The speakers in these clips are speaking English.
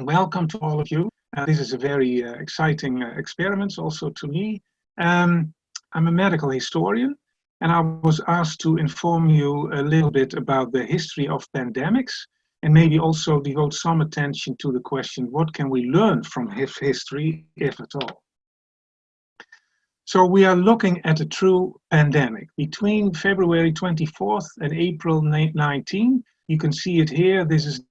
welcome to all of you. Uh, this is a very uh, exciting uh, experiment also to me. Um, I'm a medical historian and I was asked to inform you a little bit about the history of pandemics and maybe also devote some attention to the question, what can we learn from history, if at all? So we are looking at a true pandemic. Between February 24th and April 19, you can see it here. This is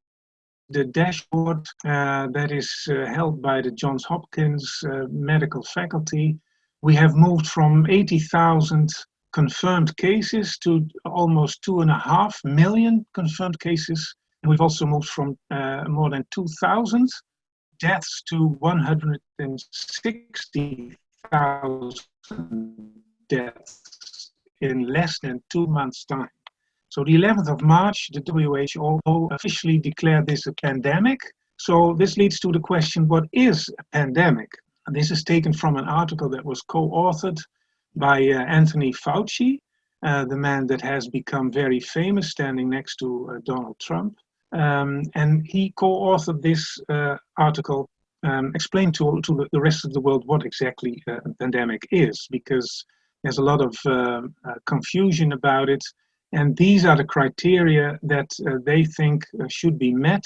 the dashboard uh, that is uh, held by the Johns Hopkins uh, medical faculty. We have moved from 80,000 confirmed cases to almost two and a half million confirmed cases. And we've also moved from uh, more than 2,000 deaths to 160,000 deaths in less than two months' time. So the 11th of March, the WHO officially declared this a pandemic. So this leads to the question, what is a pandemic? And this is taken from an article that was co-authored by uh, Anthony Fauci, uh, the man that has become very famous standing next to uh, Donald Trump. Um, and he co-authored this uh, article, um, explained to, to the rest of the world what exactly uh, a pandemic is, because there's a lot of um, uh, confusion about it. And these are the criteria that they think should be met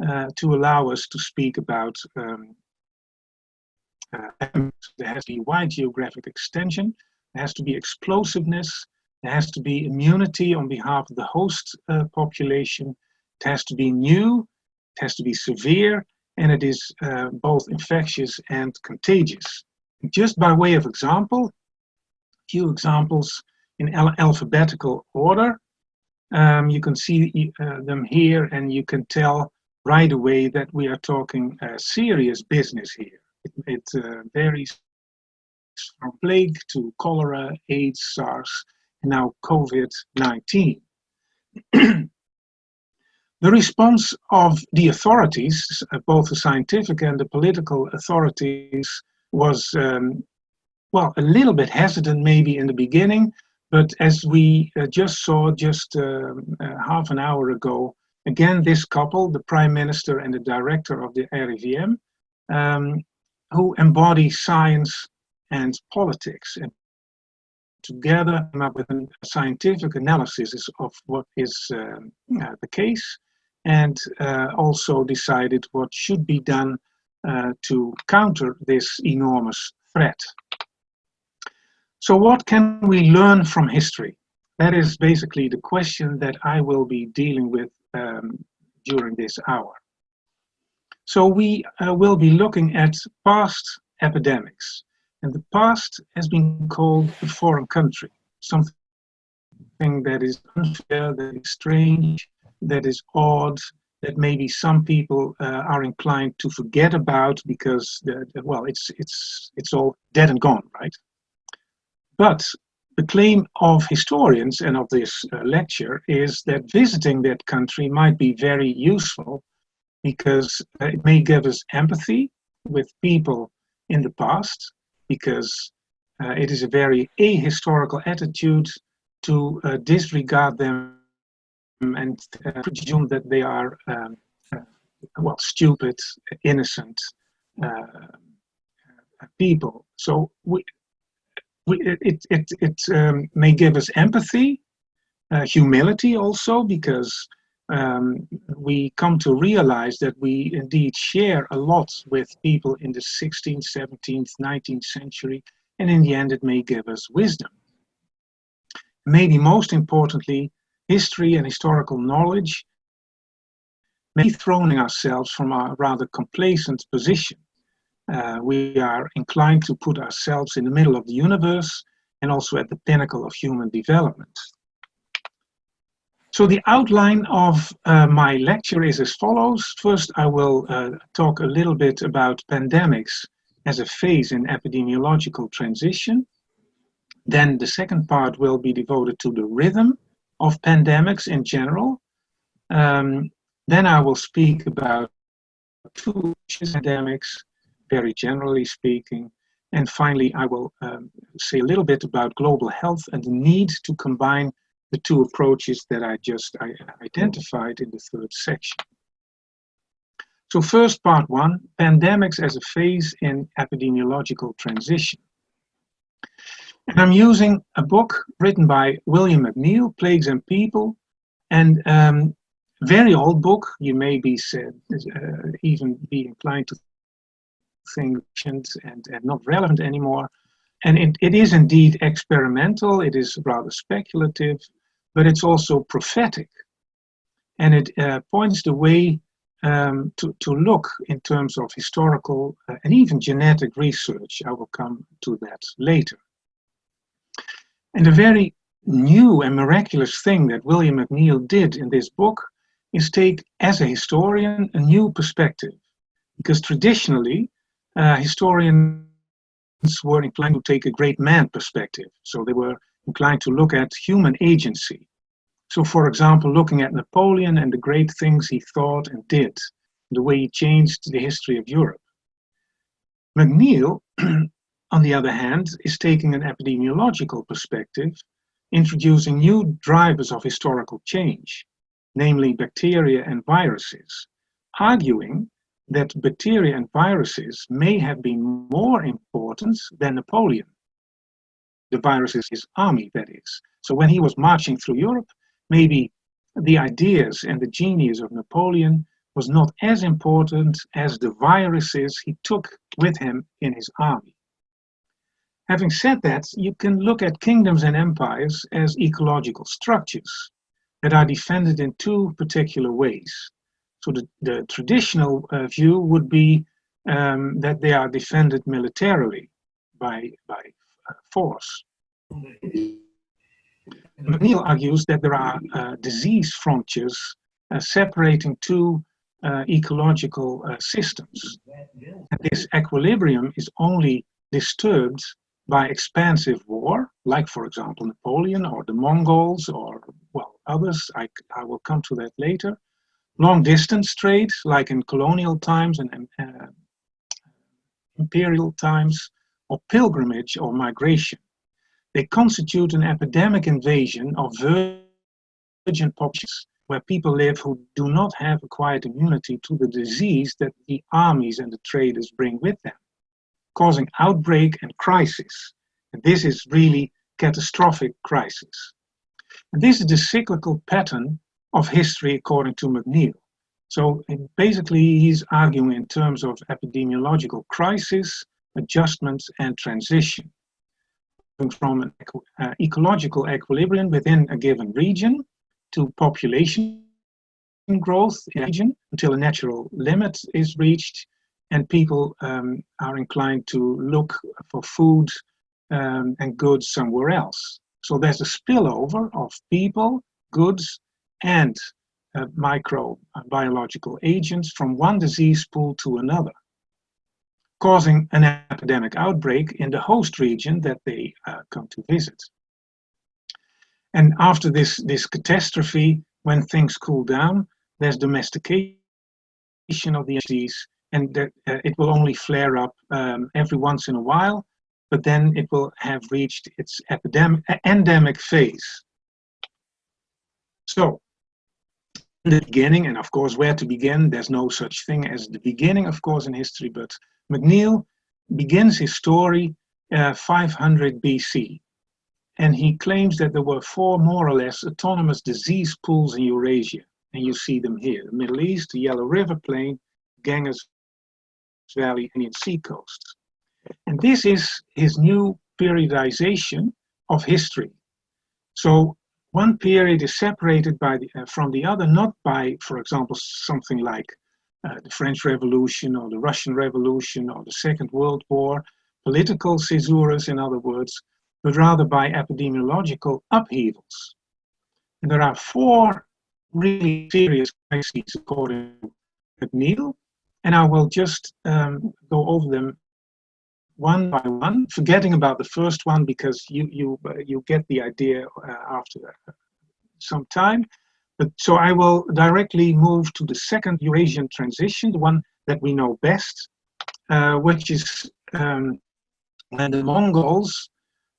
to allow us to speak about um, uh, there has to be wide geographic extension, there has to be explosiveness, there has to be immunity on behalf of the host uh, population, it has to be new, it has to be severe, and it is uh, both infectious and contagious. Just by way of example, a few examples in al alphabetical order. Um, you can see uh, them here and you can tell right away that we are talking uh, serious business here. It, it varies from plague to cholera, AIDS, SARS, and now COVID-19. the response of the authorities, uh, both the scientific and the political authorities, was, um, well, a little bit hesitant maybe in the beginning, but as we uh, just saw just um, uh, half an hour ago, again, this couple, the Prime Minister and the Director of the RIVM, um, who embody science and politics and together come up with a scientific analysis of what is um, uh, the case and uh, also decided what should be done uh, to counter this enormous threat. So what can we learn from history? That is basically the question that I will be dealing with um, during this hour. So we uh, will be looking at past epidemics. And the past has been called a foreign country, something that is unfair, that is strange, that is odd, that maybe some people uh, are inclined to forget about because, well, it's, it's, it's all dead and gone, right? But the claim of historians and of this uh, lecture is that visiting that country might be very useful because it may give us empathy with people in the past because uh, it is a very ahistorical attitude to uh, disregard them and uh, presume that they are um, uh, well stupid innocent uh, people. So we, it it, it um, may give us empathy uh, humility also because um, we come to realize that we indeed share a lot with people in the 16th, 17th, 19th century, and in the end it may give us wisdom. Maybe most importantly, history and historical knowledge may be ourselves from our rather complacent position. Uh, we are inclined to put ourselves in the middle of the universe and also at the pinnacle of human development. So the outline of uh, my lecture is as follows. First, I will uh, talk a little bit about pandemics as a phase in epidemiological transition. Then the second part will be devoted to the rhythm of pandemics in general. Um, then I will speak about two pandemics, very generally speaking. And finally, I will um, say a little bit about global health and the need to combine the two approaches that I just identified in the third section. So first part one, pandemics as a phase in epidemiological transition. And I'm using a book written by William McNeill, Plagues and People, and um, very old book. You may be said, uh, even be inclined to think and, and not relevant anymore. And it, it is indeed experimental, it is rather speculative, but it's also prophetic. And it uh, points the way um, to, to look in terms of historical uh, and even genetic research. I will come to that later. And a very new and miraculous thing that William McNeill did in this book is take, as a historian, a new perspective. Because traditionally, uh, historians were inclined to take a great man perspective. So they were inclined to look at human agency. So for example, looking at Napoleon and the great things he thought and did, the way he changed the history of Europe. McNeill, on the other hand, is taking an epidemiological perspective, introducing new drivers of historical change, namely bacteria and viruses, arguing that bacteria and viruses may have been more important than Napoleon. The virus is his army, that is. So when he was marching through Europe, maybe the ideas and the genius of Napoleon was not as important as the viruses he took with him in his army. Having said that, you can look at kingdoms and empires as ecological structures that are defended in two particular ways. So the, the traditional uh, view would be um, that they are defended militarily by, by uh, force. McNeill argues that there are uh, disease frontiers uh, separating two uh, ecological systems. And this equilibrium is only disturbed by expansive war, like for example Napoleon or the Mongols or well others, I, I will come to that later, long distance trade, like in colonial times and uh, imperial times, or pilgrimage or migration. They constitute an epidemic invasion of virgin populations where people live who do not have acquired immunity to the disease that the armies and the traders bring with them, causing outbreak and crisis. And this is really catastrophic crisis. And this is the cyclical pattern of history according to McNeill. So basically he's arguing in terms of epidemiological crisis, adjustments and transition. From an uh, ecological equilibrium within a given region to population growth in a region until a natural limit is reached and people um, are inclined to look for food um, and goods somewhere else. So there's a spillover of people, goods, and uh, microbiological agents from one disease pool to another, causing an epidemic outbreak in the host region that they uh, come to visit. And after this, this catastrophe, when things cool down, there's domestication of the disease, and that, uh, it will only flare up um, every once in a while, but then it will have reached its epidemic, endemic phase. So the beginning, and of course where to begin, there's no such thing as the beginning, of course, in history, but McNeill begins his story uh, 500 BC. And he claims that there were four more or less autonomous disease pools in Eurasia. And you see them here, the Middle East, the Yellow River Plain, Ganges Valley, and Indian Sea coast. And this is his new periodization of history. So one period is separated by the, uh, from the other, not by, for example, something like uh, the French Revolution or the Russian Revolution or the Second World War, political caesures, in other words, but rather by epidemiological upheavals. And there are four really serious crises according to McNeill, and I will just um, go over them one by one, forgetting about the first one because you you uh, you get the idea uh, after some time. But so I will directly move to the second Eurasian transition, the one that we know best, uh, which is um, when the Mongols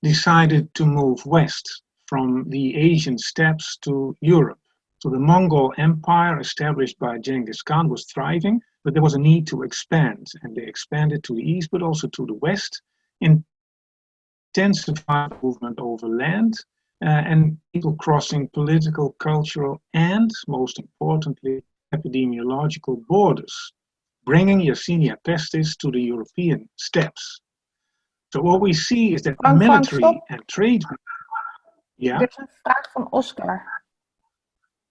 decided to move west from the Asian steppes to Europe. So the Mongol Empire established by Genghis Khan was thriving, but there was a need to expand, and they expanded to the east, but also to the west, intensified movement over land, uh, and people crossing political, cultural, and most importantly, epidemiological borders, bringing Yersinia pestis to the European steppes. So what we see is that Frank, military Frank, and trade. Yeah? Er is een vraag van Oscar.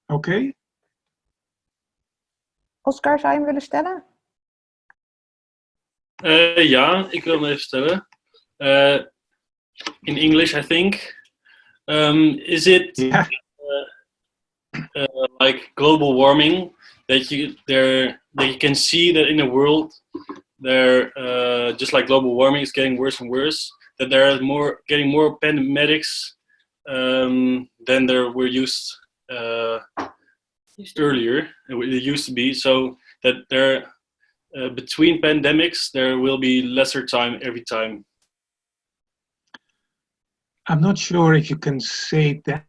oké. Oscar, zou je hem willen stellen? Uh, ja, ik wil hem even stellen. Uh, in English, I think. Um, is it Ja. uh, like global warming that you there that you can see that in the world there uh, just like global warming is getting worse and worse that there are more getting more pandemics um, than there were used uh, earlier it used to be so that there uh, between pandemics there will be lesser time every time I'm not sure if you can say that.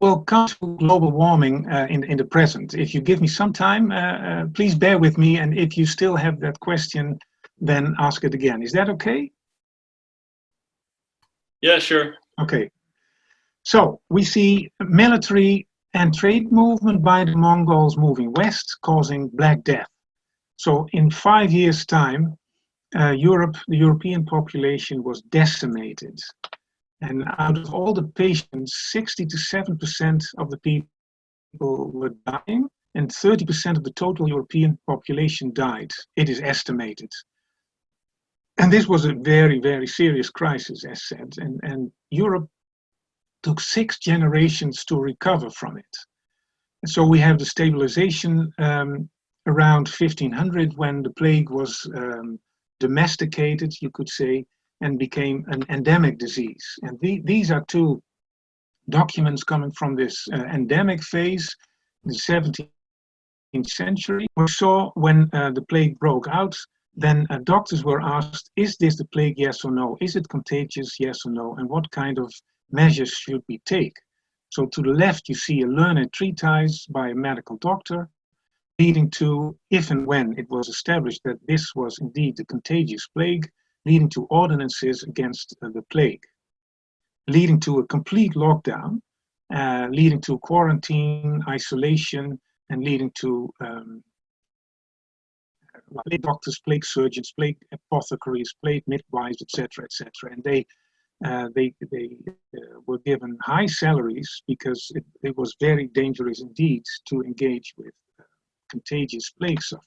We'll come to global warming uh, in, in the present. If you give me some time, uh, uh, please bear with me. And if you still have that question, then ask it again. Is that okay? yeah sure Okay. So we see military and trade movement by the Mongols moving west, causing Black Death. So in five years' time, uh, Europe, the European population was decimated. And out of all the patients, 60 to 7% of the people were dying, and 30% of the total European population died. It is estimated. And this was a very, very serious crisis, as said. And, and Europe took six generations to recover from it. And so we have the stabilization um, around 1500 when the plague was um, domesticated, you could say, and became an endemic disease. And the, these are two documents coming from this uh, endemic phase, the 17th century. We saw when uh, the plague broke out, then uh, doctors were asked, is this the plague, yes or no? Is it contagious, yes or no? And what kind of measures should we take? So to the left, you see a learned treatise by a medical doctor, leading to, if and when it was established that this was indeed the contagious plague, leading to ordinances against uh, the plague, leading to a complete lockdown, uh, leading to quarantine, isolation, and leading to um, plague doctors, plague surgeons, plague apothecaries, plague midwives, etc., etc. And they uh, they they uh, were given high salaries because it, it was very dangerous indeed to engage with uh, contagious plague sufferers.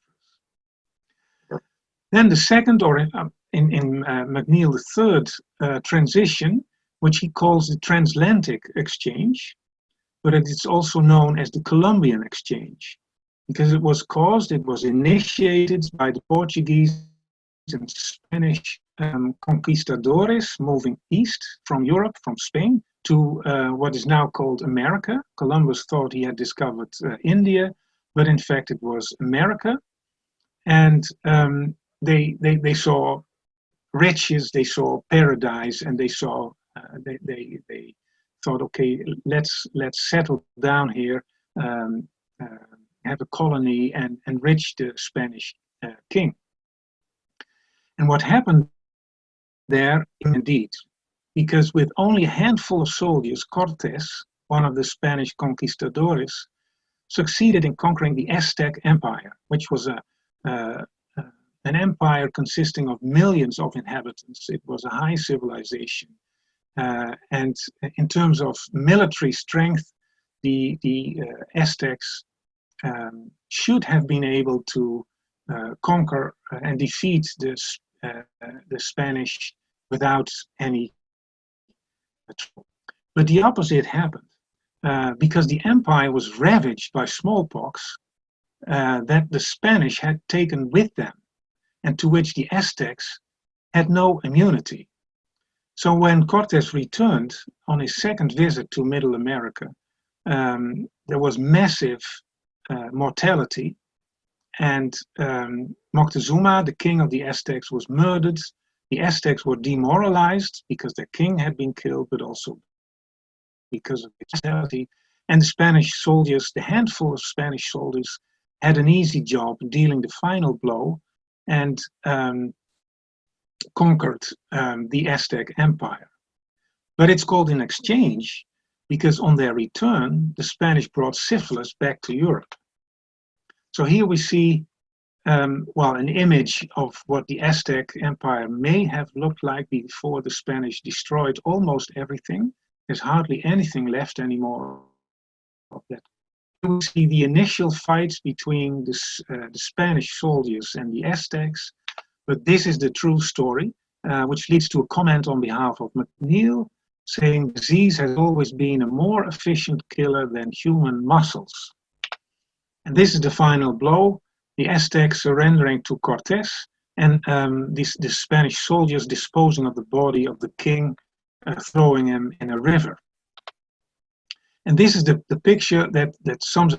Then the second, or in, um, in, in uh, McNeill III uh, transition, which he calls the transatlantic exchange, but it's also known as the Columbian exchange because it was caused, it was initiated by the Portuguese and Spanish um, conquistadores moving east from Europe, from Spain, to uh, what is now called America. Columbus thought he had discovered uh, India, but in fact it was America. And um, they, they, they saw riches, they saw paradise, and they saw, uh, they, they, they thought, okay, let's, let's settle down here, um, uh, have a colony and enrich the Spanish uh, king. And what happened there, indeed, because with only a handful of soldiers, Cortes, one of the Spanish conquistadores, succeeded in conquering the Aztec Empire, which was a, uh, uh, an empire consisting of millions of inhabitants. It was a high civilization. Uh, and in terms of military strength, the, the uh, Aztecs um, should have been able to uh, conquer and defeat the, uh, the Spanish without any trouble. But the opposite happened. Uh, because the empire was ravaged by smallpox uh, that the Spanish had taken with them, and to which the Aztecs had no immunity. So when Cortes returned on his second visit to Middle America, um, there was massive uh, mortality, and um, Moctezuma, the king of the Aztecs, was murdered. The Aztecs were demoralized because their king had been killed, but also because of its mortality. And the Spanish soldiers, the handful of Spanish soldiers, had an easy job dealing the final blow and um, conquered um, the Aztec Empire. But it's called an exchange because on their return, the Spanish brought syphilis back to Europe. So here we see, um, well, an image of what the Aztec Empire may have looked like before the Spanish destroyed almost everything. There's hardly anything left anymore of that. We see the initial fights between the, uh, the Spanish soldiers and the Aztecs, but this is the true story, uh, which leads to a comment on behalf of McNeill, saying disease has always been a more efficient killer than human muscles. And this is the final blow, the Aztecs surrendering to Cortes and um, this, the Spanish soldiers disposing of the body of the king, uh, throwing him in a river. And this is the, the picture that, that sums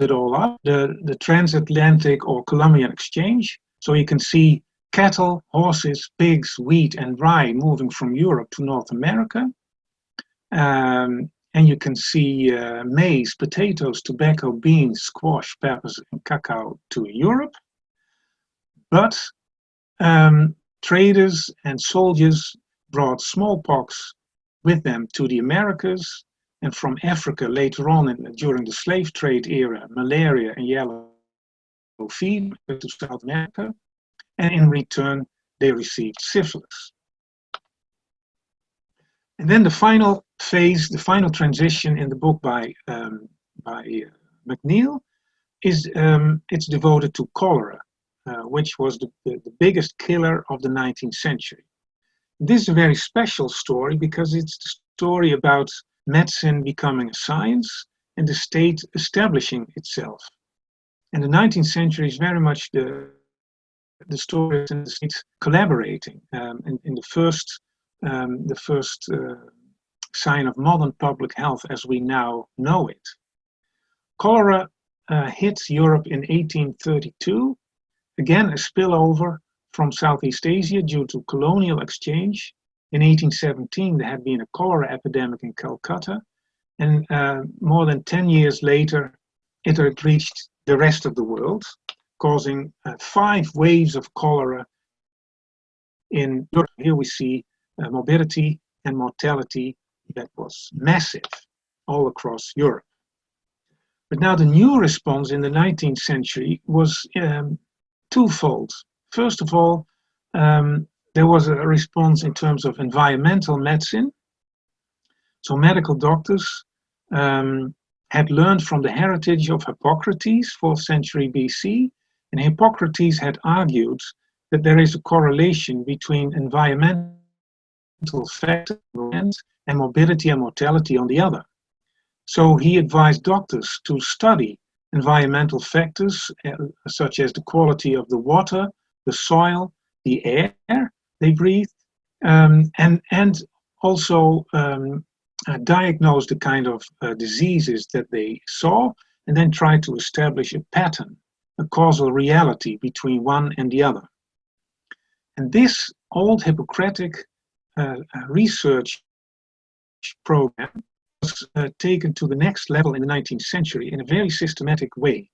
it all up, the, the transatlantic or Columbian exchange. So you can see cattle, horses, pigs, wheat, and rye moving from Europe to North America. Um, and you can see uh, maize, potatoes, tobacco, beans, squash, peppers, and cacao to Europe. But um, traders and soldiers brought smallpox with them to the Americas, and from Africa later on in, during the slave trade era, malaria and yellow fever to South America and in return they received syphilis. And then the final phase, the final transition in the book by, um, by uh, McNeill is um, it's devoted to cholera, uh, which was the, the, the, biggest killer of the 19th century. This is a very special story because it's the story about medicine becoming a science and the state establishing itself. And the 19th century is very much the the stories and the states collaborating. Um, in, in, the first, um, the first uh, sign of modern public health as we now know it. Cholera uh, hit Europe in 1832, again a spillover from Southeast Asia due to colonial exchange. In 1817 there had been a cholera epidemic in Calcutta and uh, more than 10 years later it had reached the rest of the world causing uh, five waves of cholera in Europe. Here we see morbidity and mortality that was massive all across Europe. But now the new response in the 19th century was um, twofold. First of all, um, there was a response in terms of environmental medicine. So medical doctors um, had learned from the heritage of Hippocrates, 4th century BC, and Hippocrates had argued that there is a correlation between environmental factors and morbidity and mortality on the other. So he advised doctors to study environmental factors uh, such as the quality of the water, the soil, the air they breathe, um, and, and also um, uh, diagnose the kind of uh, diseases that they saw, and then try to establish a pattern a causal reality between one and the other. And this old Hippocratic research program was uh, taken to the next level in the 19th century in a very systematic way.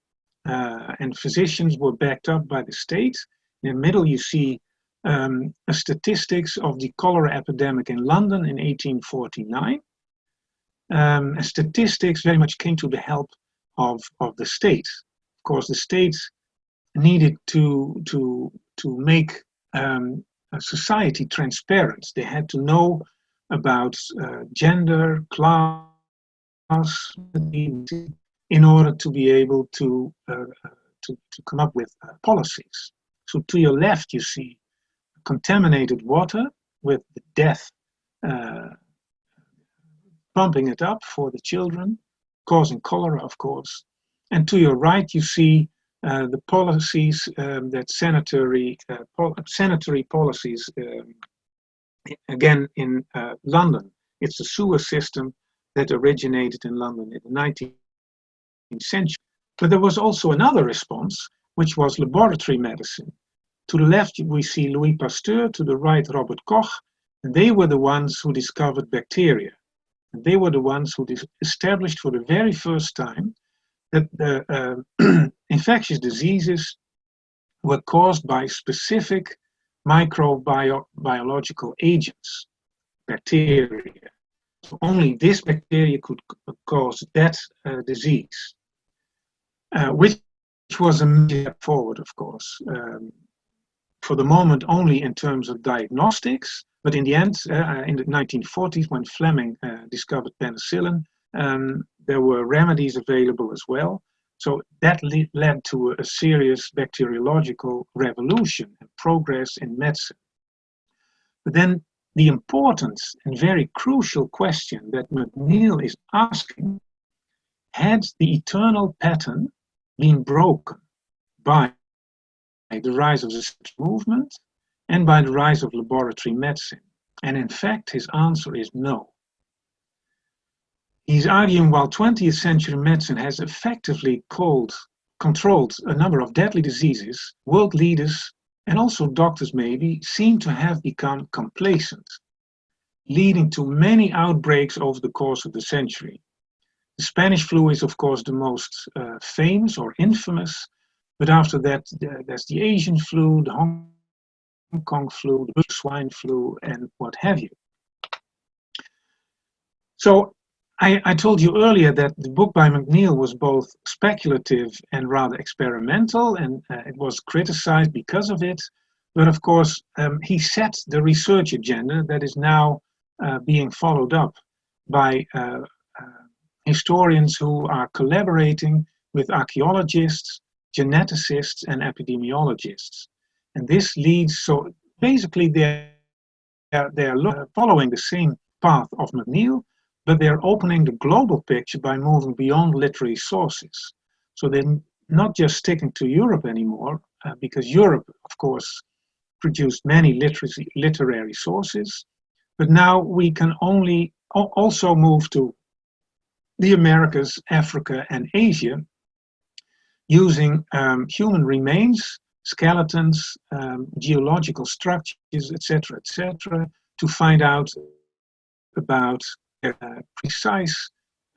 Uh, and physicians were backed up by the state. In the middle you see um, statistics of the cholera epidemic in London in 1849. Um, statistics very much came to the help of, of the state Of course, the states needed to to to make um, society transparent. They had to know about uh, gender, class, in order to be able to uh, to, to come up with uh, policies. So to your left, you see contaminated water with the death uh, pumping it up for the children, causing cholera, of course. And to your right, you see uh, the policies um, that sanitary, uh, pol sanitary policies, um, again in uh, London. It's the sewer system that originated in London in the 19th century. But there was also another response, which was laboratory medicine. To the left, we see Louis Pasteur, to the right, Robert Koch, and they were the ones who discovered bacteria. And they were the ones who established for the very first time that the, uh, infectious diseases were caused by specific microbiological agents, bacteria. So only this bacteria could cause that uh, disease, uh, which was a step forward, of course. Um, for the moment, only in terms of diagnostics, but in the end, uh, in the 1940s, when Fleming uh, discovered penicillin, um, there were remedies available as well. So that le led to a, serious bacteriological revolution and progress in medicine. But then the important and very crucial question that McNeill is asking, had the eternal pattern been broken by the rise of the movement and by the rise of laboratory medicine? And in fact, his answer is no. He's arguing while 20th century medicine has effectively called, controlled a number of deadly diseases, world leaders and also doctors maybe seem to have become complacent, leading to many outbreaks over the course of the century. The Spanish flu is of course the most uh, famous or infamous, but after that there's the Asian flu, the Hong Kong flu, the swine flu, and what have you. So I, I, told you earlier that the book by McNeill was both speculative and rather experimental, and uh, it was criticized because of it. But of course, um, he set the research agenda that is now uh, being followed up by uh, uh historians who are collaborating with archaeologists, geneticists, and epidemiologists. And this leads, so basically they're, they're following the same path of McNeill, but they're opening the global picture by moving beyond literary sources. So they're not just sticking to Europe anymore, uh, because Europe, of course, produced many literary, literary sources, but now we can only also move to the Americas, Africa, and Asia using um, human remains, skeletons, um, geological structures, etc., etc., to find out about precise,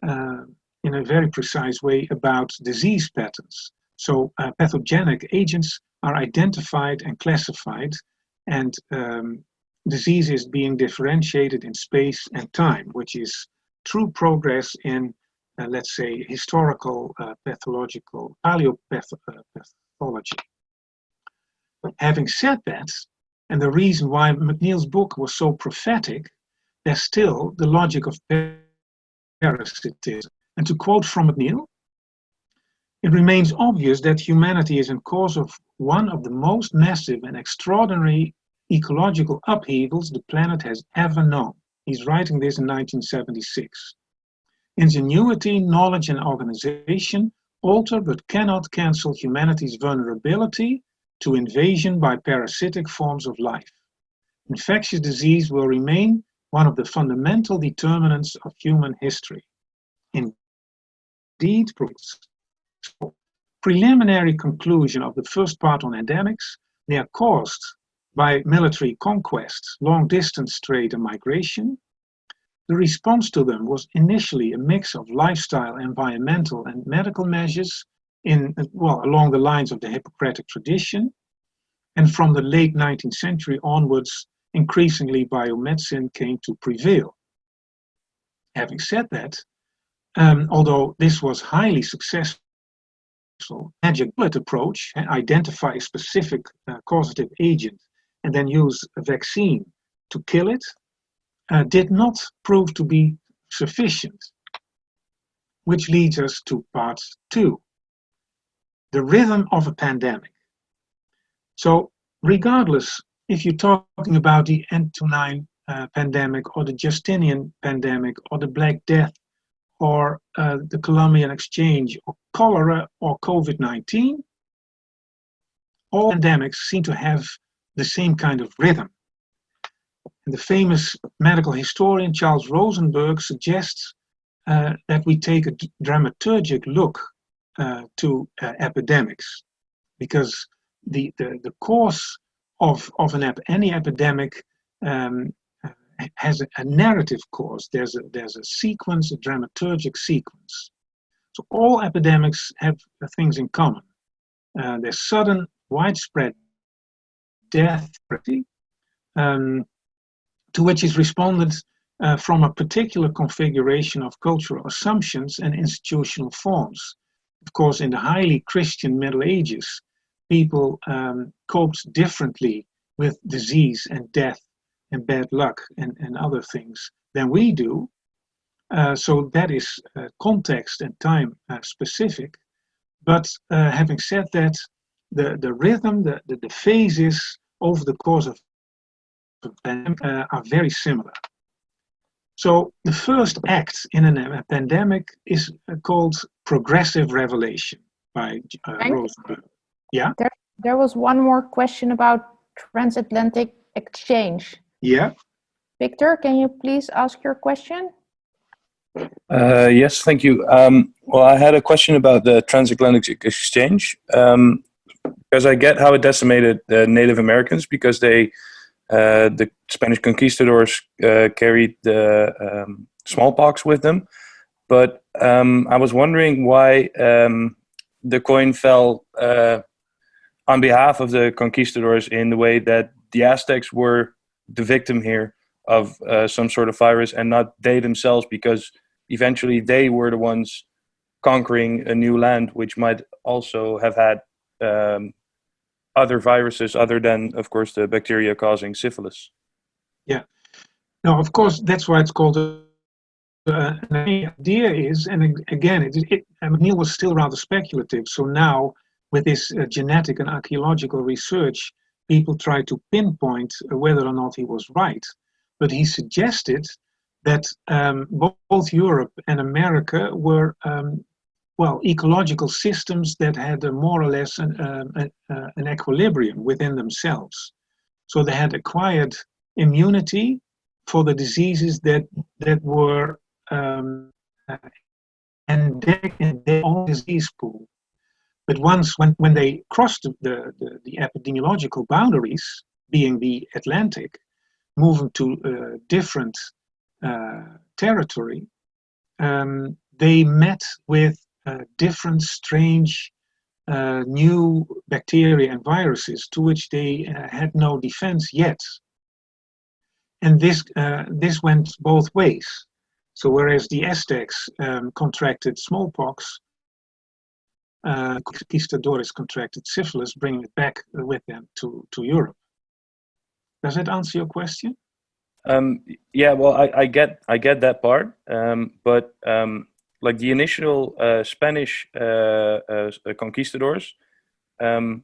uh, in a very precise way about disease patterns. So uh, pathogenic agents are identified and classified and um, disease is being differentiated in space and time, which is true progress in, uh, let's say, historical uh, pathological paleopathology. But having said that, and the reason why McNeill's book was so prophetic there's still the logic of parasitism. And to quote from McNeill, it remains obvious that humanity is in cause of one of the most massive and extraordinary ecological upheavals the planet has ever known. He's writing this in 1976. Ingenuity, knowledge, and organization alter but cannot cancel humanity's vulnerability to invasion by parasitic forms of life. Infectious disease will remain one of the fundamental determinants of human history. Indeed, preliminary conclusion of the first part on endemics, they are caused by military conquests, long-distance trade and migration. The response to them was initially a mix of lifestyle, environmental and medical measures in, well, along the lines of the Hippocratic tradition. And from the late 19th century onwards, increasingly biomedicine came to prevail. Having said that, um, although this was highly successful, magic bullet approach, identify a specific uh, causative agent and then use a vaccine to kill it, uh, did not prove to be sufficient. Which leads us to part two, the rhythm of a pandemic. So regardless if you're talking about the Antonine uh, pandemic or the Justinian pandemic or the Black Death or uh, the Columbian Exchange or cholera or COVID-19, all pandemics seem to have the same kind of rhythm. And the famous medical historian Charles Rosenberg suggests uh, that we take a dramaturgic look uh, to uh, epidemics because the, the, the course of, of an ep any epidemic um, has a, a, narrative course. There's a, there's a sequence, a dramaturgic sequence. So all epidemics have things in common. uh, there's sudden, widespread death, um, to which is responded uh, from a particular configuration of cultural assumptions and institutional forms. Of course, in the highly Christian Middle Ages, people um, coped differently with disease and death and bad luck and, and other things than we do. Uh, so that is uh, context and time uh, specific. But uh, having said that, the, the rhythm, the, the, the phases over the course of the pandemic uh, are very similar. So the first act in a pandemic is uh, called progressive revelation by Rosenberg. Yeah? There, there was one more question about transatlantic exchange. Yeah. Victor, can you please ask your question? Uh, yes, thank you. Um, well, I had a question about the transatlantic exchange, um, because I get how it decimated the Native Americans because they, uh, the Spanish conquistadors uh, carried the um, smallpox with them. But um, I was wondering why um, the coin fell uh, on behalf of the conquistadors in the way that the Aztecs were the victim here of uh, some sort of virus and not they themselves because eventually they were the ones conquering a new land which might also have had um, other viruses other than of course the bacteria causing syphilis yeah no of course that's why it's called a uh, the idea is, and again, it, it, McNeill was still rather speculative. So now, with this uh, genetic and archaeological research, people try to pinpoint whether or not he was right. But he suggested that um, both Europe and America were, um, well, ecological systems that had a more or less an, uh, uh, an equilibrium within themselves. So they had acquired immunity for the diseases that, that were um, endemic in their own disease pool. But once, when, when they crossed the, the, the epidemiological boundaries, being the Atlantic, moving to uh, different uh, territory, um, they met with uh, different strange uh, new bacteria and viruses to which they uh, had no defense yet. And this, this went both ways. So whereas the Aztecs um, contracted smallpox, uh, conquistadores contracted syphilis, bringing it back with them to, to Europe. Does that answer your question? Um, yeah, well, I, I, get I get that part, um, but um, like the initial uh, Spanish uh, uh, conquistadors, um,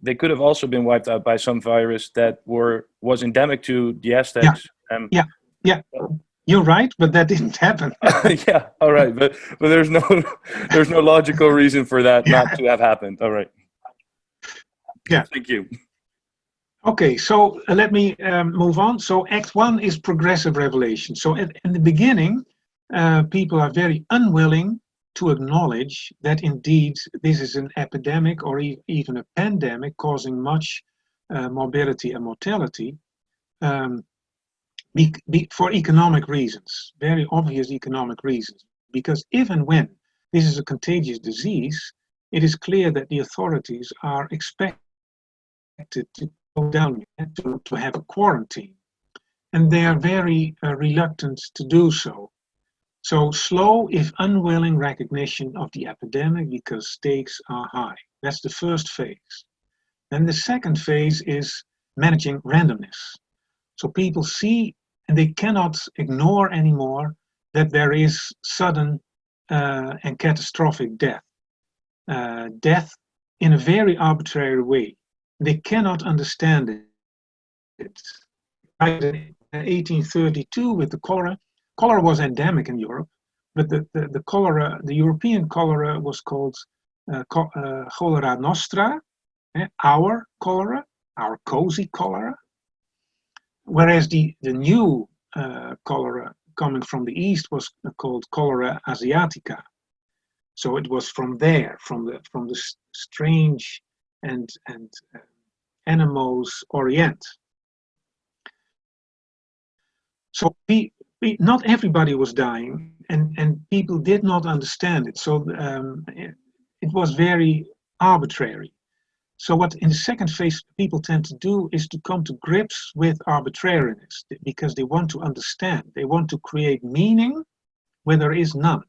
they could have also been wiped out by some virus that were was endemic to the Aztecs. Yeah, um, yeah, yeah. You're right, but that didn't happen. yeah, all right, but but there's no there's no logical reason for that yeah. not to have happened. All right. Yeah. Thank you. Okay, so uh, let me um, move on. So Act One is progressive revelation. So at, in the beginning, uh, people are very unwilling to acknowledge that indeed this is an epidemic or e even a pandemic causing much uh, morbidity and mortality. Um, be, be, for economic reasons, very obvious economic reasons. Because if and when this is a contagious disease, it is clear that the authorities are expected to go down to, to have a quarantine. And they are very uh, reluctant to do so. So slow, if unwilling, recognition of the epidemic because stakes are high. That's the first phase. Then the second phase is managing randomness. So people see and they cannot ignore anymore that there is sudden uh, and catastrophic death. Uh, death in a very arbitrary way. They cannot understand it. In 1832 with the cholera, cholera was endemic in Europe, but the, the, the cholera, the European cholera was called uh, uh cholera nostra, eh, our cholera, our cozy cholera, whereas the, the new uh, cholera coming from the east was called cholera asiatica. So it was from there, from the from the strange and and uh, animals orient. So we, we, not everybody was dying, and and people did not understand it. So um, it, it was very arbitrary. So what in the second phase people tend to do is to come to grips with arbitrariness because they want to understand. They want to create meaning where there is none.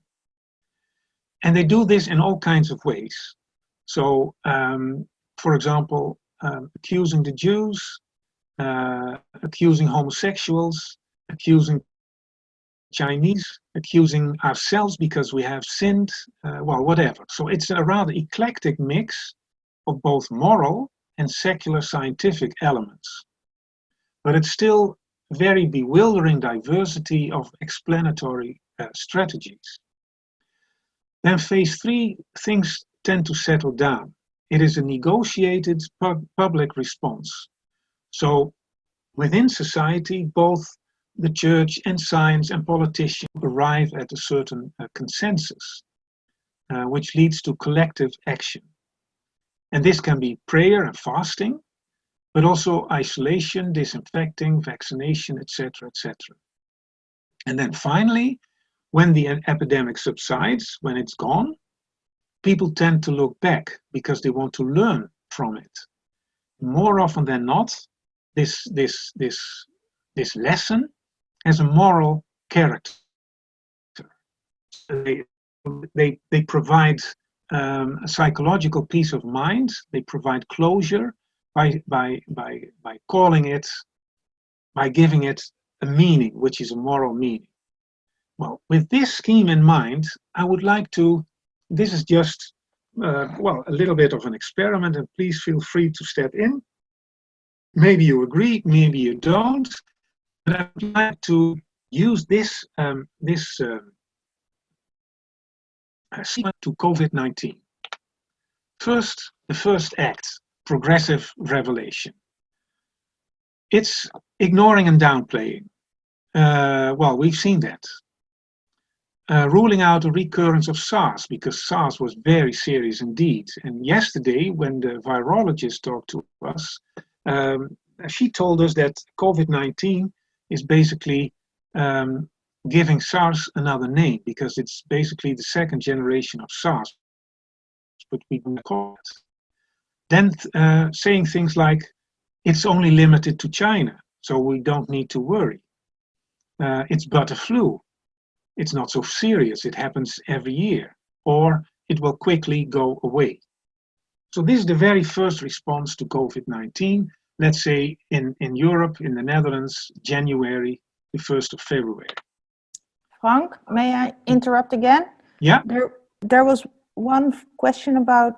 And they do this in all kinds of ways. So, um, for example, um, accusing the Jews, uh, accusing homosexuals, accusing Chinese, accusing ourselves because we have sinned, uh, well, whatever. So it's a rather eclectic mix of both moral and secular scientific elements. But it's still very bewildering diversity of explanatory uh, strategies. Then phase three, things tend to settle down. It is a negotiated pub public response. So within society, both the church and science and politicians arrive at a certain uh, consensus, uh, which leads to collective action. And this can be prayer and fasting, but also isolation, disinfecting, vaccination, etc., etc. And then finally, when the epidemic subsides, when it's gone, people tend to look back because they want to learn from it. More often than not, this, this, this, this lesson has a moral character. They, they, they provide um, a psychological peace of mind, they provide closure by, by, by, by calling it, by giving it a meaning, which is a moral meaning. Well, with this scheme in mind, I would like to, this is just, uh, well, a little bit of an experiment and please feel free to step in. Maybe you agree, maybe you don't, but I would like to use this, um, this um, to COVID-19. First, the first act, progressive revelation. It's ignoring and downplaying. Uh, well, we've seen that uh, ruling out a recurrence of SARS because SARS was very serious indeed. And yesterday, when the virologist talked to us, um, she told us that COVID-19 is basically um, giving SARS another name because it's basically the second generation of SARS, but we don't call it. Then uh, saying things like, it's only limited to China, so we don't need to worry. Uh, it's but a flu, it's not so serious, it happens every year, or it will quickly go away. So this is the very first response to COVID-19, let's say in, in Europe, in the Netherlands, January, the 1st of February. Frank, may I interrupt again? Yeah. There, there was one question about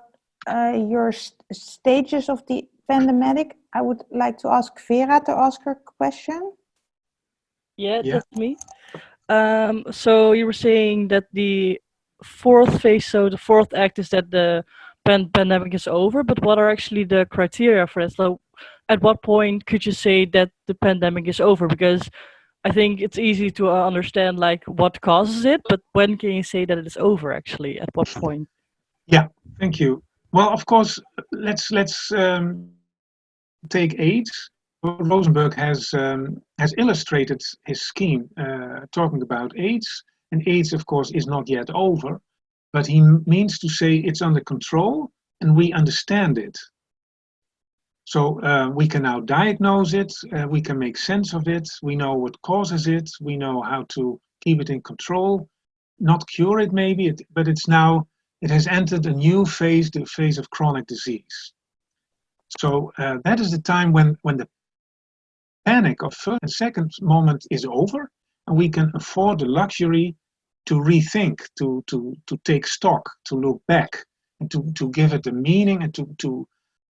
uh, your st stages of the pandemic. I would like to ask Vera to ask her question. Yeah, Yeah. that's me. Um, so you were saying that the fourth phase, so the fourth act is that the pan pandemic is over, but what are actually the criteria for that? So at what point could you say that the pandemic is over? Because I think it's easy to uh, understand like what causes it, but when can you say that it is over actually? At what point? Yeah, thank you. Well, of course, let's let's um, take AIDS. Rosenberg has um, has illustrated his scheme uh, talking about AIDS, and AIDS, of course, is not yet over, but he means to say it's under control and we understand it. So uh, we can now diagnose it, uh, we can make sense of it, we know what causes it, we know how to keep it in control, not cure it maybe, it, but it's now, it has entered a new phase, the phase of chronic disease. So uh, that is the time when, when the panic of first and second moment is over, and we can afford the luxury to rethink, to, to, to take stock, to look back, and to, to give it a meaning and to, to,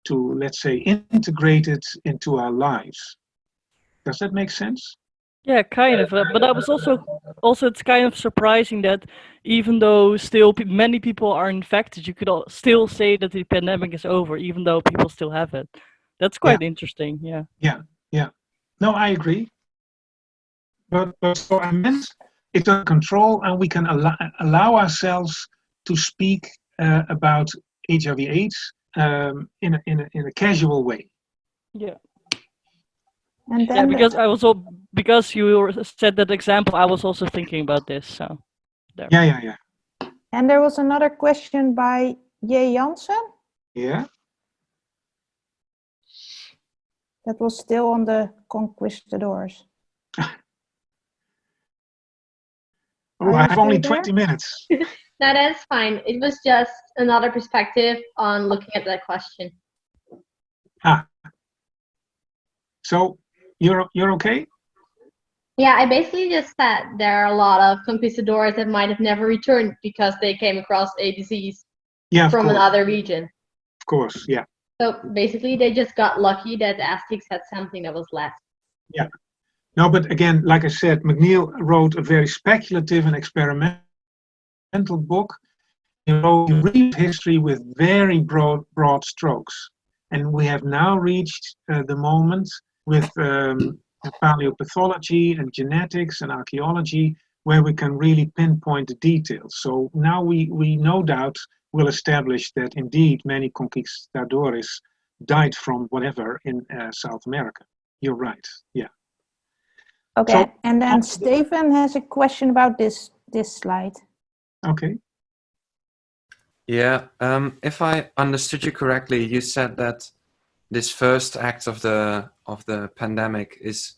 to, let's say, integrate it into our lives. Does that make sense? Yeah, kind of. Uh, but I was also, also it's kind of surprising that even though still pe many people are infected, you could all still say that the pandemic is over, even though people still have it. That's quite interesting. Yeah. Yeah. Yeah. No, I agree. But, but so I meant it's under control and we can allow, allow ourselves to speak uh, about HIV AIDS um, in, a, in, a, in a casual way. Yeah. And Yeah, because I was all because you were- said that example, I was also thinking about this. So Yeah, yeah, yeah. and there was another question by Jay Jansen. Yeah. That was still on the conquistadors. Oh, I have only there? 20 minutes. No, that's fine. It was just another perspective on looking at that question. Ah. So you're you're okay? Yeah, I basically just said there are a lot of conquistadors that might have never returned because they came across a disease Yeah, from course. another region. Of course, yeah. So basically, they just got lucky that the Aztecs had something that was left. Yeah. No, but again, like I said, McNeill wrote a very speculative and experimental book. He wrote he read history with very broad, broad strokes. And we have now reached uh, the moment with um, paleopathology and genetics and archaeology where we can really pinpoint the details. So now we, we no doubt will establish that indeed many conquistadores died from whatever in uh, South America. You're right, yeah. Okay, and then Stephen has a question about this this slide. Okay. Yeah, um, if I understood you correctly, you said that this first act of the of the pandemic is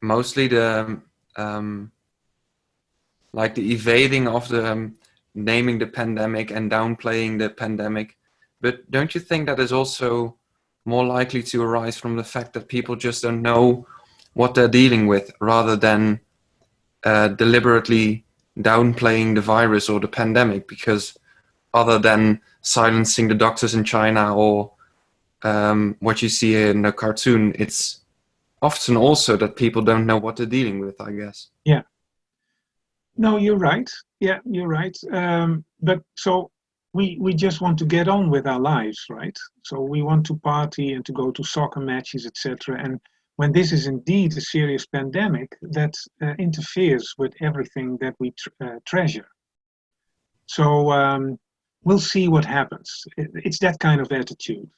mostly the um, like the evading of the um, naming the pandemic and downplaying the pandemic. But don't you think that is also more likely to arise from the fact that people just don't know what they're dealing with, rather than uh, deliberately downplaying the virus or the pandemic? Because other than silencing the doctors in China or um, what you see in the cartoon, it's often also that people don't know what they're dealing with, I guess. Yeah. No, you're right. Yeah, you're right. Um, but so we we just want to get on with our lives, right? So we want to party and to go to soccer matches, etc. And when this is indeed a serious pandemic, that uh, interferes with everything that we tr- uh, treasure. So um, we'll see what happens. It's that kind of attitude.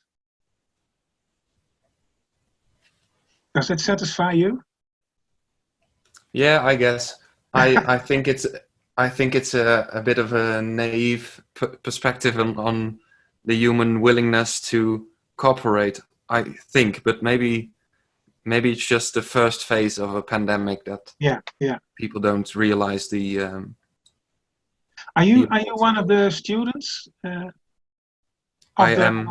Does that satisfy you? Yeah, I guess. I, I think it's I think it's a, a bit of a naive p- perspective on, on the human willingness to cooperate. I think, but maybe maybe it's just the first phase of a pandemic that Yeah, yeah. people don't realize the um, Are you are you one of the students? Uh, of I the- am.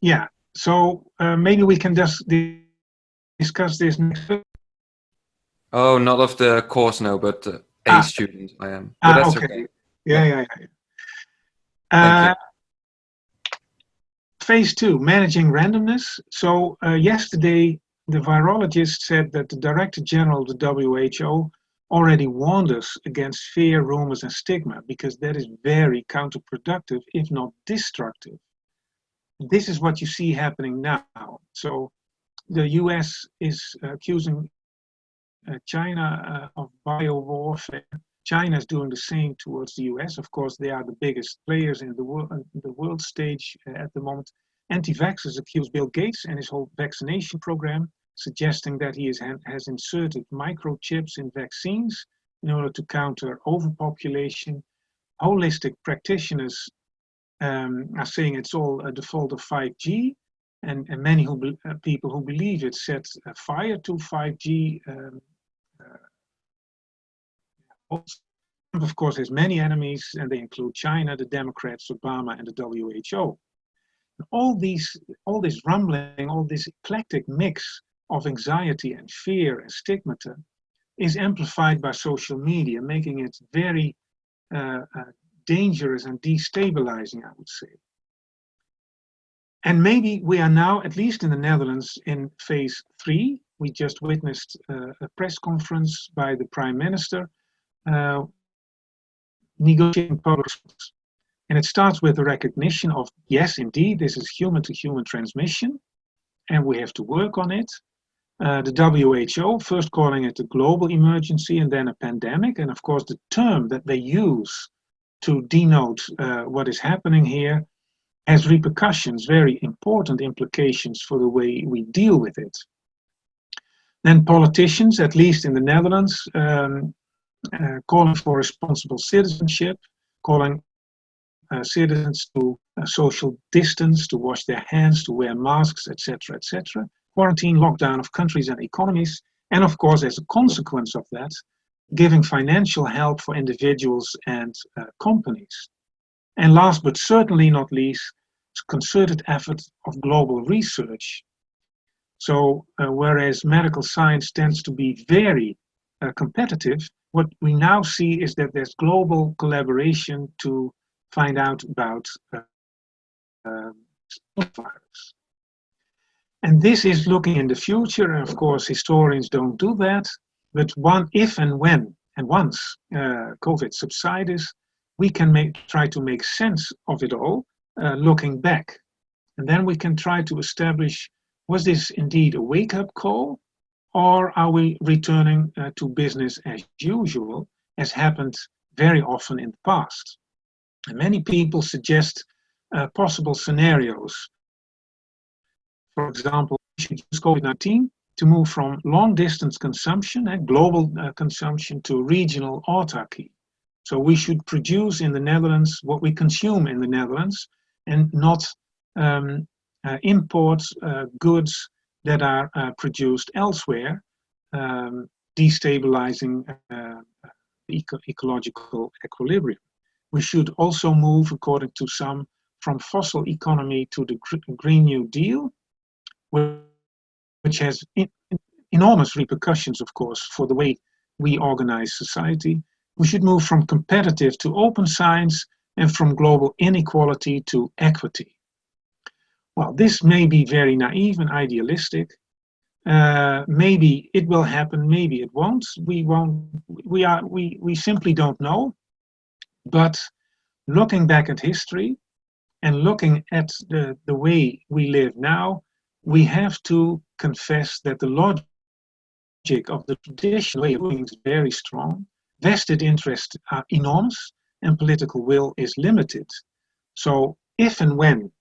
Yeah. So uh, maybe we can just di- discuss this next. oh not of the course no, but uh, a Ah. student I am. But Ah, that's okay. okay. Yeah, yeah, yeah. Uh, phase two, managing randomness. So uh, yesterday, the virologist said that the Director General of the WHO already warned us against fear, rumors, and stigma because that is very counterproductive, if not destructive. This is what you see happening now. So the US is accusing uh, China uh, of biowarfare. China is doing the same towards the US. Of course, they are the biggest players in the world, the world stage uh, at the moment. Anti-vaxxers accuse Bill Gates and his whole vaccination program, suggesting that he is, has inserted microchips in vaccines in order to counter overpopulation. Holistic practitioners um, are saying it's all a default of 5G, and, and many who uh, people who believe it set fire to 5G. Um, uh, of course, has many enemies, and they include China, the Democrats, Obama, and the WHO. All these, all this rumbling, all this eclectic mix of anxiety and fear and stigmata is amplified by social media, making it very uh, uh, dangerous and destabilizing, I would say. And maybe we are now, at least in the Netherlands, in phase three. We just witnessed uh, a press conference by the Prime Minister uh, negotiating public. And it starts with the recognition of, yes, indeed, this is human to human transmission, and we have to work on it. Uh, the WHO first calling it a global emergency and then a pandemic. And of course, the term that they use to denote uh, what is happening here has repercussions, very important implications for the way we deal with it. Then politicians, at least in the Netherlands, um, uh, calling for responsible citizenship, calling uh, citizens to uh, social distance, to wash their hands, to wear masks, etc., etc. Quarantine, lockdown of countries and economies, and of course, as a consequence of that, giving financial help for individuals and uh, companies. And last but certainly not least, concerted effort of global research. So uh, whereas medical science tends to be very uh, competitive, what we now see is that there's global collaboration to find out about uh, uh, virus. And this is looking in the future, and of course historians don't do that, but one, if and when, and once uh, COVID subsides, we can make, try to make sense of it all, uh, looking back. And then we can try to establish, was this indeed a wake-up call? Or are we returning uh, to business as usual, as happened very often in the past? And many people suggest uh, possible scenarios. For example, we COVID-19 to move from long-distance consumption and global uh, consumption to regional autarky. So we should produce in the Netherlands what we consume in the Netherlands and not um, uh, import uh, goods that are uh, produced elsewhere, um, destabilizing uh, eco ecological equilibrium. We should also move, according to some, from fossil economy to the Green New Deal, which has enormous repercussions, of course, for the way we organize society. We should move from competitive to open science and from global inequality to equity. Well, this may be very naive and idealistic. Uh, maybe it will happen, maybe it won't. We won't. We are. We we simply don't know. But looking back at history and looking at the the way we live now, we have to confess that the logic of the traditional way of doing is very strong. Vested interests are enormous, and political will is limited. So if and when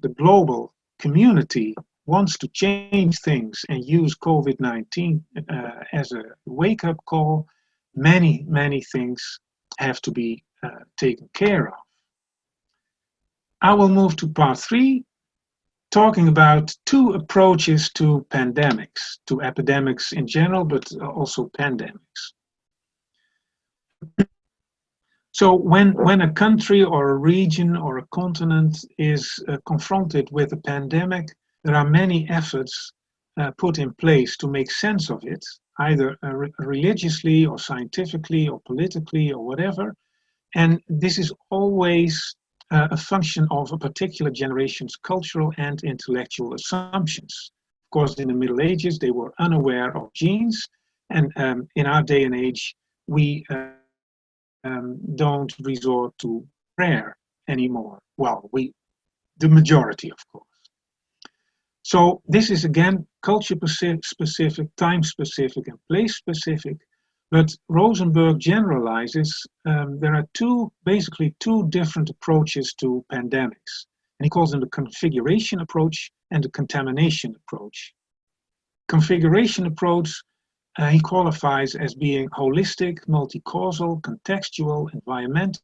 the global community wants to change things and use COVID-19 uh, as a wake-up call, many, many things have to be uh, taken care of. I will move to part three, talking about two approaches to pandemics, to epidemics in general, but also pandemics. So when, when a country or a region or a continent is uh, confronted with a pandemic, there are many efforts uh, put in place to make sense of it, either uh, re religiously or scientifically or politically or whatever. And this is always uh, a function of a particular generation's cultural and intellectual assumptions. Of course, in the Middle Ages, they were unaware of genes. And um, in our day and age, we uh, um, don't resort to prayer anymore. Well, we, the majority, of course. So this is again culture specific, time specific, and place specific. But Rosenberg generalizes um, there are two, basically two different approaches to pandemics. And he calls them the configuration approach and the contamination approach. Configuration approach uh, he qualifies as being holistic, multi-causal, contextual, environmental,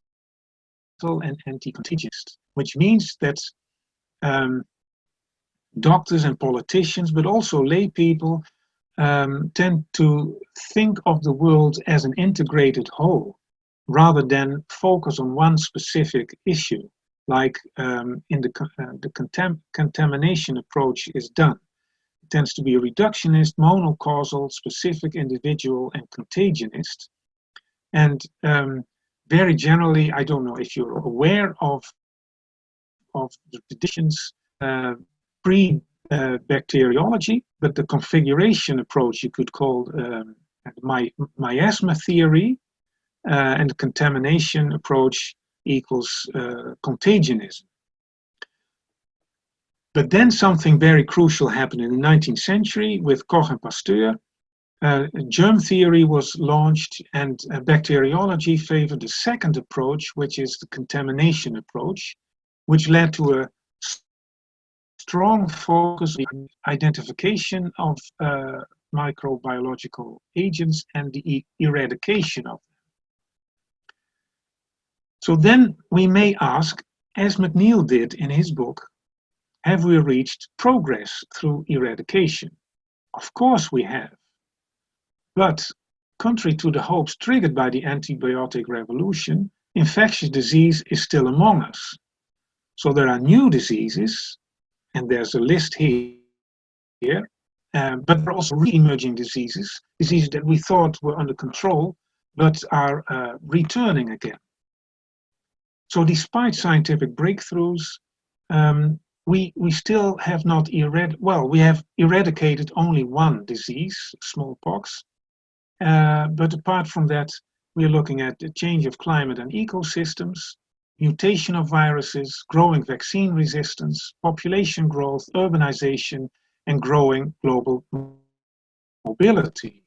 and anti-contagious, which means that um, doctors and politicians, but also lay people, um, tend to think of the world as an integrated whole, rather than focus on one specific issue, like um, in the, uh, the contam contamination approach is done It tends to be a reductionist, monocausal, specific, individual, and contagionist. And um, very generally, I don't know if you're aware of, of the traditions uh, pre-bacteriology, uh, bacteriology, but the configuration approach you could call um, my, miasma theory, uh, and the contamination approach equals uh, contagionism. But then something very crucial happened in the 19th century with Koch and Pasteur. Uh, germ theory was launched and uh, bacteriology favored the second approach, which is the contamination approach, which led to a strong focus on identification of uh, microbiological agents and the eradication of them. So then we may ask, as McNeill did in his book, have we reached progress through eradication? Of course we have. But contrary to the hopes triggered by the antibiotic revolution, infectious disease is still among us. So there are new diseases, and there's a list here, um, but there are also re-emerging diseases, diseases that we thought were under control, but are uh, returning again. So despite scientific breakthroughs, um, we, we still have not erad well, we have eradicated only one disease, smallpox. Uh, but apart from that, we are looking at the change of climate and ecosystems, mutation of viruses, growing vaccine resistance, population growth, urbanization, and growing global mobility.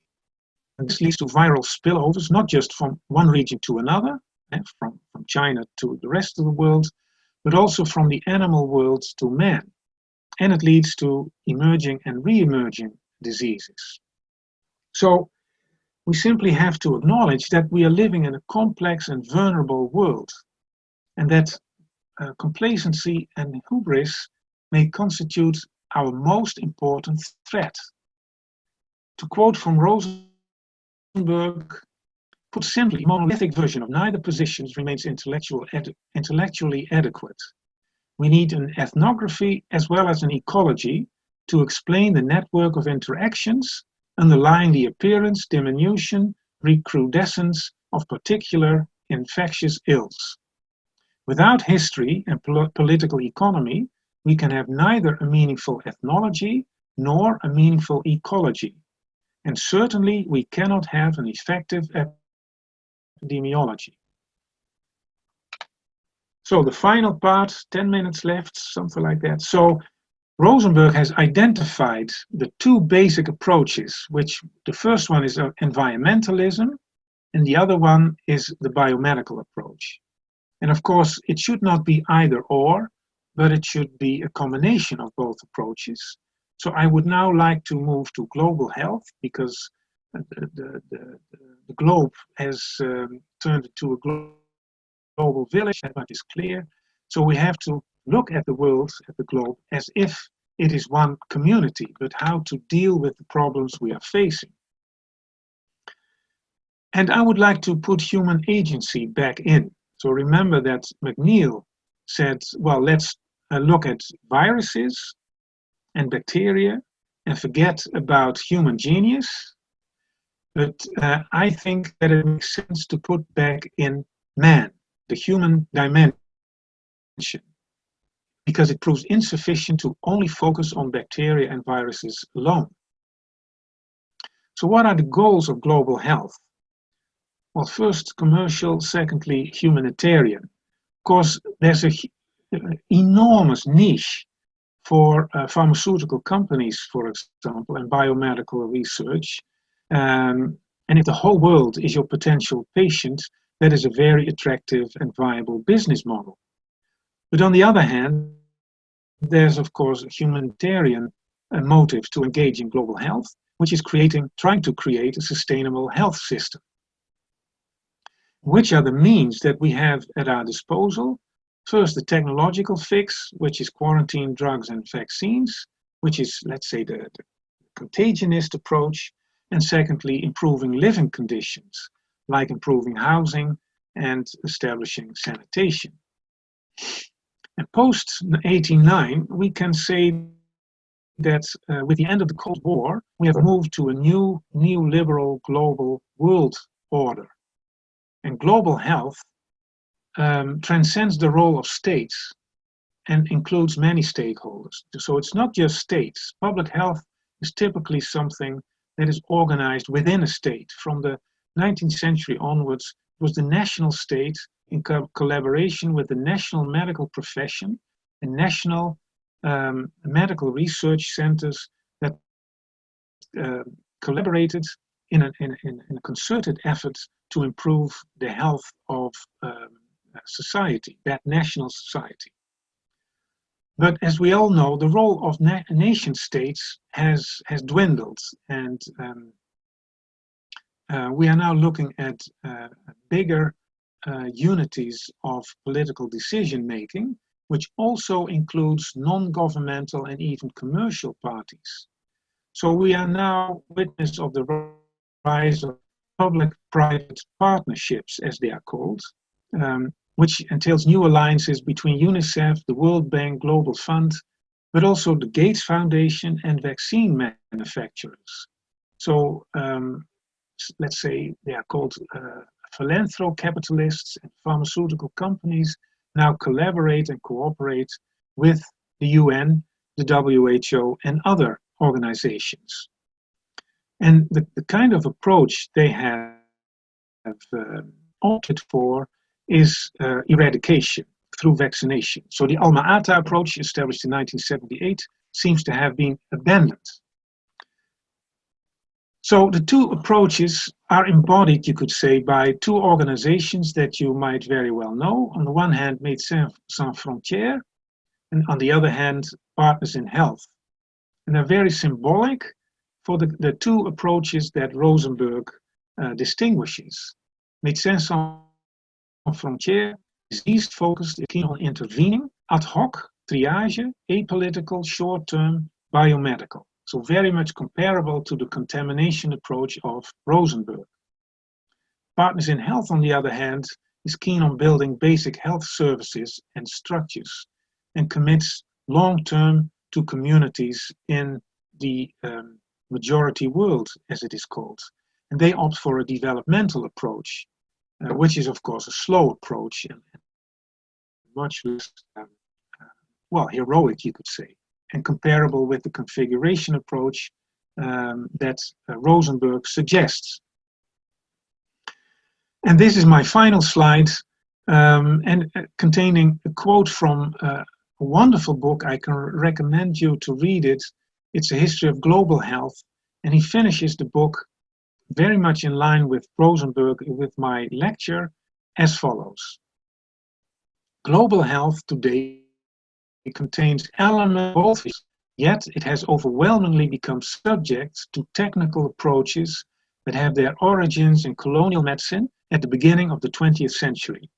And this leads to viral spillovers, not just from one region to another, eh, from, from China to the rest of the world, but also from the animal world to man. And it leads to emerging and re-emerging diseases. So we simply have to acknowledge that we are living in a complex and vulnerable world, and that uh, complacency and hubris may constitute our most important threat. To quote from Rosenberg, put simply, monolithic version of neither positions remains intellectual intellectually adequate. We need an ethnography as well as an ecology to explain the network of interactions underlying the appearance, diminution, recrudescence of particular infectious ills. Without history and pol political economy, we can have neither a meaningful ethnology nor a meaningful ecology. And certainly we cannot have an effective epidemiology. So the final part, 10 minutes left, something like that. So Rosenberg has identified the two basic approaches, which the first one is uh, environmentalism, and the other one is the biomedical approach. And of course, it should not be either or, but it should be a combination of both approaches. So I would now like to move to global health because the, the, the, the globe has um, turned into a global village, that is clear. So we have to look at the world, at the globe, as if it is one community, but how to deal with the problems we are facing. And I would like to put human agency back in. So remember that McNeill said, well, let's uh, look at viruses and bacteria and forget about human genius. But uh, I think that it makes sense to put back in man, the human dimension, because it proves insufficient to only focus on bacteria and viruses alone. So what are the goals of global health? Well, first commercial, secondly humanitarian. Of course, there's a enormous niche for uh, pharmaceutical companies, for example, and biomedical research. Um, and if the whole world is your potential patient, that is a very attractive and viable business model. But on the other hand, there's of course a humanitarian uh, motive to engage in global health, which is creating, trying to create a sustainable health system. Which are the means that we have at our disposal First, the technological fix, which is quarantine drugs and vaccines, which is, let's say, the, the contagionist approach. And secondly, improving living conditions, like improving housing and establishing sanitation. And post 1809, we can say that uh, with the end of the Cold War, we have moved to a new neoliberal global world order. And global health um, transcends the role of states and includes many stakeholders. So it's not just states. Public health is typically something that is organized within a state. From the 19th century onwards, it was the national state in co collaboration with the national medical profession and national um, medical research centers that uh, collaborated in a, in, in, a, concerted effort to improve the health of um, society, that national society. But as we all know, the role of na nation states has, has dwindled and um, uh, we are now looking at uh, bigger uh, unities of political decision making, which also includes non-governmental and even commercial parties. So we are now witness of the rise of public-private partnerships, as they are called, um, which entails new alliances between UNICEF, the World Bank Global Fund, but also the Gates Foundation and vaccine manufacturers. So um, let's say they are called uh, philanthro capitalists and pharmaceutical companies now collaborate and cooperate with the UN, the WHO and other organizations. And the, the kind of approach they have, uh, opted for is uh, eradication through vaccination. So the Alma-Ata approach, established in 1978, seems to have been abandoned. So the two approaches are embodied, you could say, by two organizations that you might very well know. On the one hand, Médecins Sans Frontières, and on the other hand, Partners in Health. And they're very symbolic for the, the two approaches that Rosenberg uh, distinguishes. Médecins Sans Frontières is east focused, keen on intervening, ad hoc, triage, apolitical, short-term, biomedical. So very much comparable to the contamination approach of Rosenberg. Partners in Health, on the other hand, is keen on building basic health services and structures and commits long-term to communities in the um, majority world, as it is called. And they opt for a developmental approach, uh, which is of course a slow approach and much less, um, uh, well, heroic, you could say and comparable with the configuration approach um, that uh, Rosenberg suggests. And this is my final slide, um, and uh, containing a quote from uh, a wonderful book. I can recommend you to read it. It's a history of global health, and he finishes the book very much in line with Rosenberg with my lecture as follows. Global health today contains elements, yet it has overwhelmingly become subject to technical approaches that have their origins in colonial medicine at the beginning of the 20th century.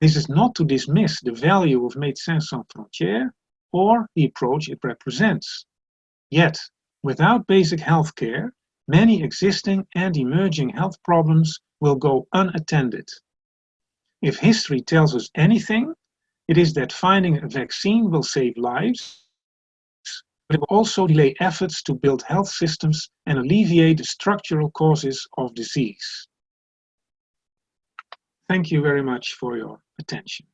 This is not to dismiss the value of Médecins Sans Frontières or the approach it represents. Yet, without basic health care, many existing and emerging health problems will go unattended. If history tells us anything, it is that finding a vaccine will save lives, but it will also delay efforts to build health systems and alleviate the structural causes of disease. Thank you very much for your attention.